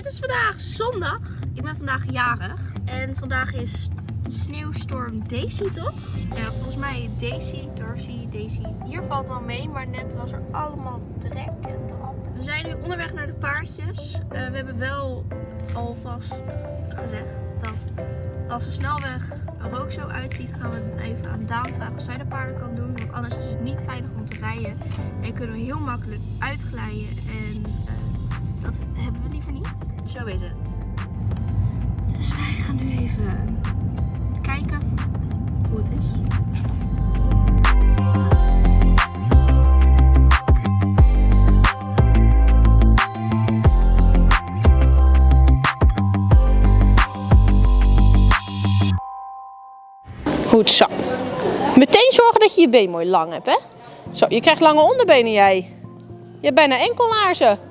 Het is vandaag zondag. Ik ben vandaag jarig. En vandaag is sneeuwstorm Daisy, toch? Ja, volgens mij Daisy, Darcy, Daisy. Hier valt wel mee, maar net was er allemaal drek en drap. We zijn nu onderweg naar de paardjes. Eh, we hebben wel alvast gezegd dat als de snelweg er ook zo uitziet, gaan we even aan Daan vragen of zij de paarden kan doen. Want anders is het niet veilig om te rijden. En kunnen we heel makkelijk uitglijden. En uh, dat hebben we liever niet. Zo is het. Dus wij gaan nu even kijken hoe het is. Goed zo. Meteen zorgen dat je je been mooi lang hebt, hè? Zo, je krijgt lange onderbenen jij. Je hebt bijna enkellaarzen.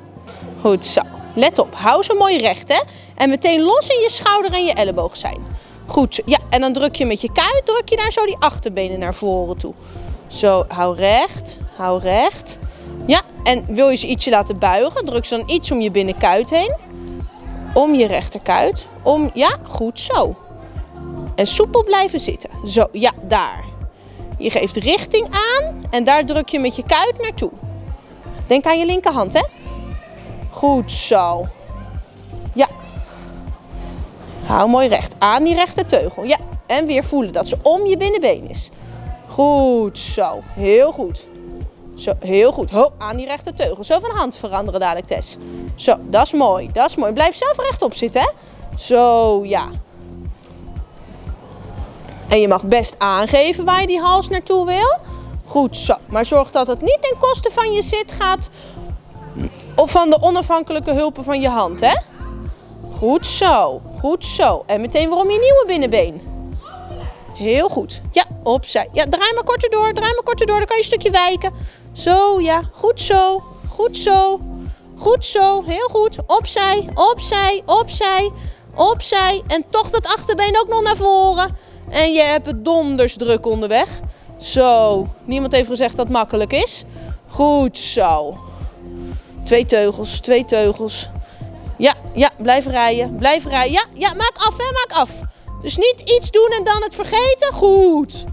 Goed zo. Let op, hou ze mooi recht, hè? En meteen los in je schouder en je elleboog zijn. Goed. Ja, en dan druk je met je kuit, druk je daar zo die achterbenen naar voren toe. Zo, hou recht, hou recht. Ja, en wil je ze ietsje laten buigen, druk ze dan iets om je binnenkuit heen. Om je rechterkuit. Om, ja, goed zo. En soepel blijven zitten. Zo, ja, daar. Je geeft richting aan en daar druk je met je kuit naartoe. Denk aan je linkerhand, hè? Goed zo. Ja. Hou mooi recht. Aan die rechte teugel. Ja. En weer voelen dat ze om je binnenbeen is. Goed zo. Heel goed. Zo, heel goed. Ho, aan die rechte teugel. Zo van hand veranderen dadelijk, Tess. Zo, dat is mooi. Dat is mooi. Blijf zelf rechtop zitten, hè? Zo, ja. En je mag best aangeven waar je die hals naartoe wil. Goed zo. Maar zorg dat het niet ten koste van je zit gaat. Of van de onafhankelijke hulpen van je hand, hè? Goed zo. Goed zo. En meteen weer om je nieuwe binnenbeen. Heel goed. Ja, opzij. Ja, draai maar korter door. Draai maar korter door. Dan kan je een stukje wijken. Zo, ja. Goed zo. Goed zo. Goed zo. Heel goed. Opzij. Opzij. Opzij. Opzij. En toch dat achterbeen ook nog naar voren. En je hebt het donders druk onderweg. Zo. Niemand heeft gezegd dat het makkelijk is. Goed zo. Twee teugels, twee teugels. Ja, ja, blijf rijden. Blijf rijden. Ja, ja, maak af, hè, maak af. Dus niet iets doen en dan het vergeten. Goed.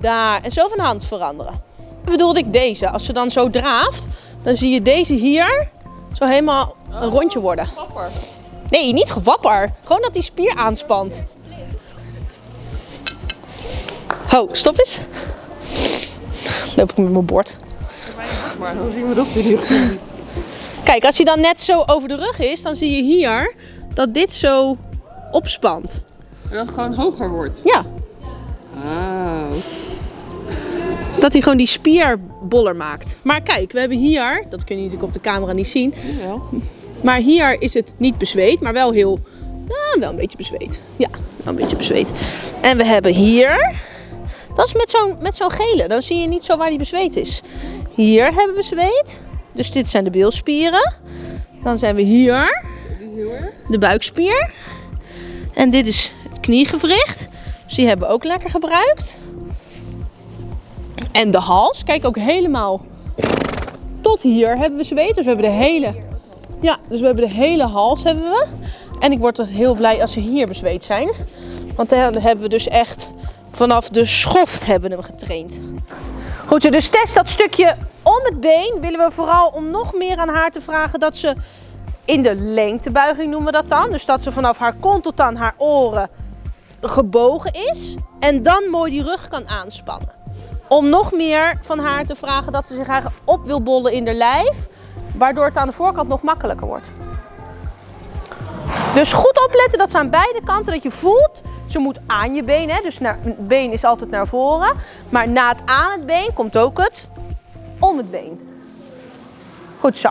Daar. En zo van hand veranderen. Bedoelde ik deze. Als ze dan zo draaft, dan zie je deze hier zo helemaal een rondje worden. Wapper. Nee, niet gewapper. Gewoon dat die spier aanspant. Ho, stop eens. Loop ik met mijn bord. Maar dan zien we dat hier niet. Kijk, als hij dan net zo over de rug is, dan zie je hier dat dit zo opspant. En dat het gewoon hoger wordt. Ja, Ah. dat hij gewoon die spier boller maakt. Maar kijk, we hebben hier, dat kun je natuurlijk op de camera niet zien, Jawel. maar hier is het niet bezweet, maar wel heel, nou, wel een beetje bezweet. Ja, wel een beetje bezweet. En we hebben hier, dat is met zo'n met zo'n gele, dan zie je niet zo waar die bezweet is. Hier hebben we zweet, dus dit zijn de bilspieren. Dan zijn we hier, de buikspier. En dit is het kniegewricht. Dus die hebben we ook lekker gebruikt. En de hals. Kijk ook helemaal tot hier hebben we zweet. Dus we hebben de hele, ja, dus we hebben de hele hals hebben we. En ik word dus heel blij als ze hier bezweet zijn. Want dan hebben we dus echt vanaf de schoft hebben hem getraind. Goed, dus test dat stukje om het been willen we vooral om nog meer aan haar te vragen dat ze in de lengtebuiging noemen we dat dan. Dus dat ze vanaf haar kont tot aan haar oren gebogen is. En dan mooi die rug kan aanspannen. Om nog meer van haar te vragen dat ze zich eigenlijk op wil bollen in de lijf. Waardoor het aan de voorkant nog makkelijker wordt. Dus goed opletten dat ze aan beide kanten, dat je voelt, ze moet aan je been. Hè? Dus naar, het been is altijd naar voren. Maar na het aan het been komt ook het om het been. Goed zo.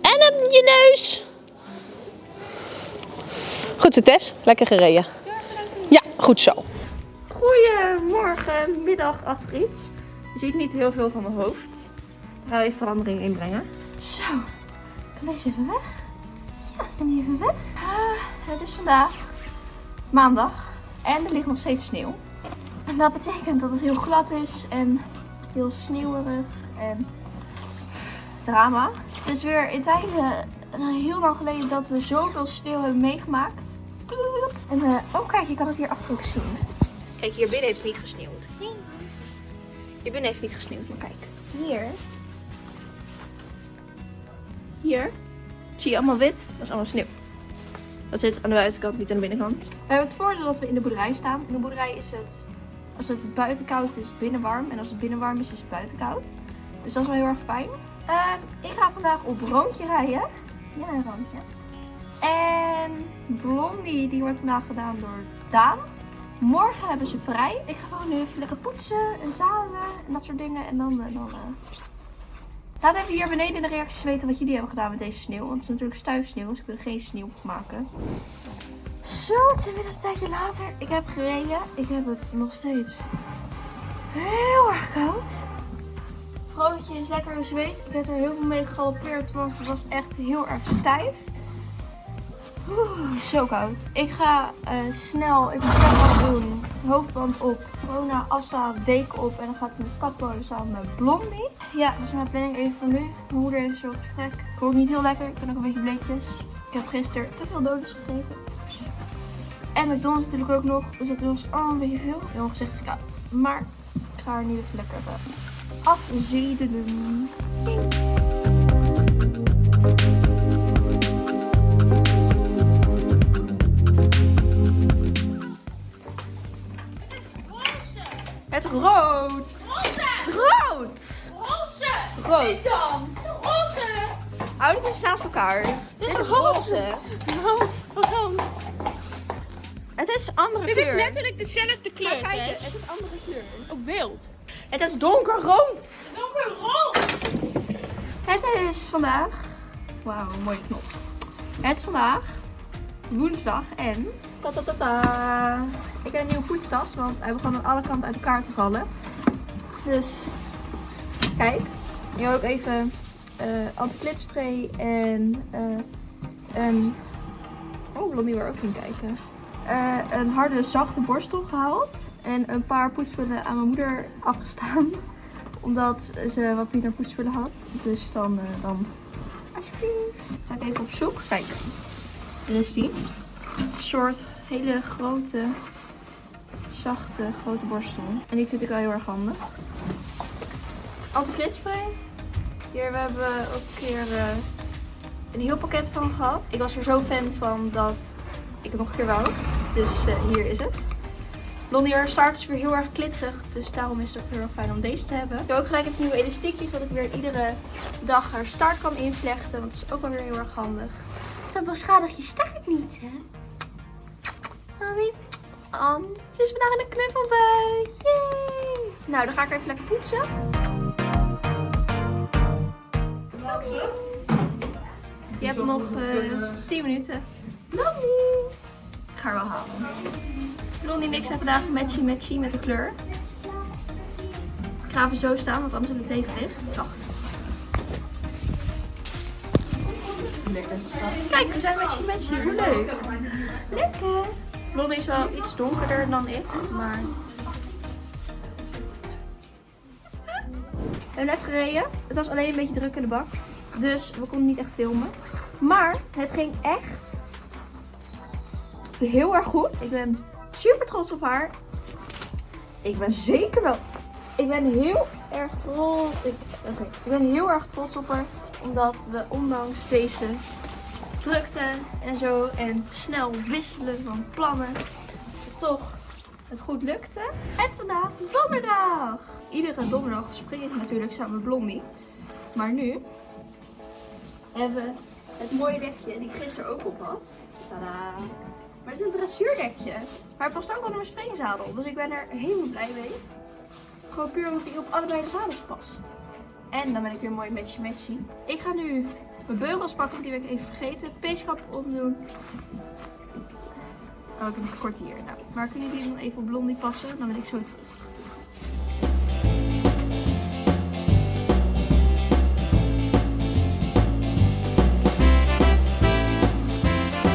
En op je neus. Goed zo, Tess. Lekker gereden. Ja, goed zo. Goedemorgen, middag Astrid. Je ziet niet heel veel van mijn hoofd. Ik ga even verandering inbrengen. Zo, kan deze even weg? Ja, kan die even weg? Ah, het is vandaag maandag en er ligt nog steeds sneeuw. En dat betekent dat het heel glad is en heel sneeuwerig en drama. Dus weer in tijden een heel lang geleden dat we zoveel sneeuw hebben meegemaakt. En, eh, oh kijk, je kan het hier achter ook zien. Kijk, hier binnen heeft het niet gesneeuwd. Hier binnen heeft het niet gesneeuwd, maar kijk. Hier. Hier. Zie je allemaal wit? Dat is allemaal sneeuw. Dat zit aan de buitenkant, niet aan de binnenkant. We hebben het voordeel dat we in de boerderij staan. In de boerderij is het, als het buiten koud is, binnen warm. En als het binnen warm is, is het buiten koud. Dus dat is wel heel erg fijn. Eh, ik ga vandaag op rondje rijden. Ja, een rondje. En Blondie, die wordt vandaag gedaan door Daan. Morgen hebben ze vrij. Ik ga gewoon nu even lekker poetsen en zadelen en dat soort dingen. En dan... eh, dan eh, Laat even hier beneden in de reacties weten wat jullie hebben gedaan met deze sneeuw. Want het is natuurlijk stuifsneeuw, dus ik er geen sneeuw maken. Zo, het is inmiddels een tijdje later. Ik heb gereden. Ik heb het nog steeds heel erg koud. Broodje is lekker zweet. Ik heb er heel veel mee gegalopeerd, want het was echt heel erg stijf. Oeh, zo koud. Ik ga eh, snel even een doen. Hoofdband op, corona, assa, deken op. En dan gaat in de stappolen samen met Blondie. Ja, dat is mijn planning even voor nu. Mijn moeder heeft zo gesprek. Ik niet heel lekker. Ik ben ook een beetje bleekjes. Ik heb gisteren te veel donuts gegeten. En McDonald's natuurlijk ook nog. Dus dat was allemaal een beetje veel. Heel gezicht is koud. Maar ik ga er nu even lekker uh, afzedelen. Rood. Het rood. Rood. dan? Roze! Hou dit eens naast elkaar. Dit, is roze. Nou? Het is andere Dit kleur. is letterlijk dezelfde kleur, Maar kijk, het is andere kleur. Op beeld. Het is donkerrood. Donkerrood! Het is vandaag. Wauw, mooie knot. Het is vandaag woensdag en. Ta -ta -ta. Ik heb een nieuwe poetstas, want hij begon aan alle kanten uit elkaar te vallen. Dus kijk, ik heb ook even eh anti-klitspray en eh, een. Oh, Blondie wil ook niet kijken. Eh, een harde, zachte borstel gehaald. En een paar poetspullen aan mijn moeder afgestaan omdat ze wat minder poetsspullen had. Dus dan, dan alsjeblieft. Ga ik even op zoek. Kijk, er is die. Soort hele grote, zachte, grote borstel. En die vind ik wel heel erg handig. Anti-glitspray. Hier we hebben we ook een keer eh, een heel pakket van gehad. Ik was er zo fan van dat ik het nog een keer wou. Dus eh, hier is het. Blondie haar staart is weer heel erg klitterig, dus daarom is het ook heel erg fijn om deze te hebben. Ik heb ook gelijk even nieuwe elastiekjes, zodat ik weer iedere dag haar staart kan invlechten, want dat is ook wel weer heel erg handig. Dan beschadig je staart niet, hè? Mami, ze is vandaag in een knuffelbui. Yay! Nou, dan ga ik even lekker poetsen. Je hebt nog eh 10 minuten. Blondie! Ik ga haar wel halen. Blondie en ik zijn vandaag matchy matchy met de kleur. Ik ga even zo staan, want anders hebben we tegenwicht. Wacht. Kijk, we zijn matchy matchy. Hoe leuk. Lekker. Blondie is wel iets donkerder dan ik, maar... We hebben net gereden. Het was alleen een beetje druk in de bak. Dus we konden niet echt filmen. Maar het ging echt heel erg goed. Ik ben super trots op haar. Ik ben zeker wel. Ik ben heel erg trots. Ik, ik ben heel erg trots op haar. Omdat we ondanks deze drukte en zo en snel wisselen van plannen. Toch het goed lukte. Het vandaag donderdag. Iedere donderdag spring ik natuurlijk samen Blondie. Maar nu hebben we het mooie dekje die ik gisteren ook op had. Tadaa. Maar het is een dressuurdekje. Maar het past ook onder mijn springzadel. Dus ik ben er helemaal blij mee. Gewoon puur omdat hij op allebei de zadels past. En dan ben ik weer mooi matchy matchy. Ik ga nu mijn beugels pakken. Die ben ik even vergeten. Peeskap opdoen. Oh, ik heb een kort hier. Nou, maar kunnen jullie dan even op blondie passen? Dan ben ik zo terug.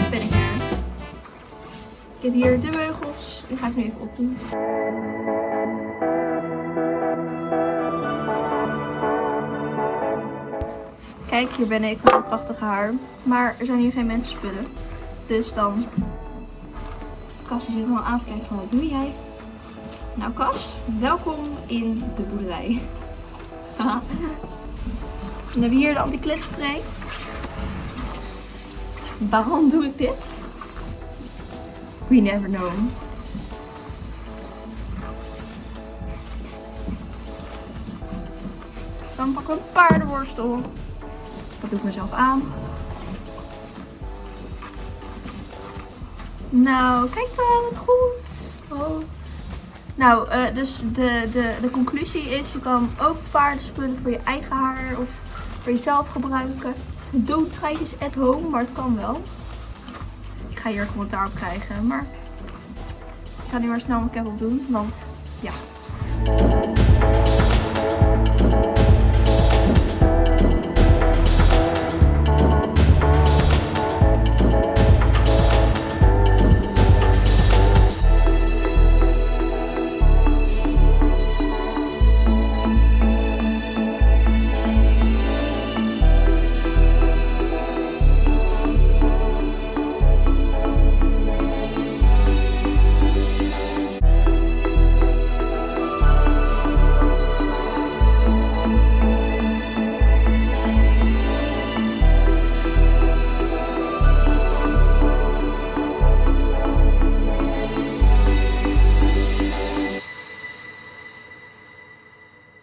Ben ik er. Ik heb hier de beugels. Die ga ik nu even opdoen. Kijk, hier ben ik met mijn prachtige haar. Maar er zijn hier geen mensen spullen. Dus dan... Cas die zit al aan te kijken van wat doe jij? Nou Cas, welkom in de boerderij. Haha. Dan hebben we hier de anti-klitspray. Waarom doe ik dit? We never know. Dan pakken we een paardenworstel. Doe ik mezelf aan. Nou, kijk dan, wat goed. Oh. Nou, eh, dus de, de, de conclusie is, je kan ook paardenspullen voor je eigen haar of voor jezelf gebruiken. Doe treitjes at home, maar het kan wel. Ik ga hier commentaar op krijgen, maar ik ga nu maar snel mijn op doen, want ja.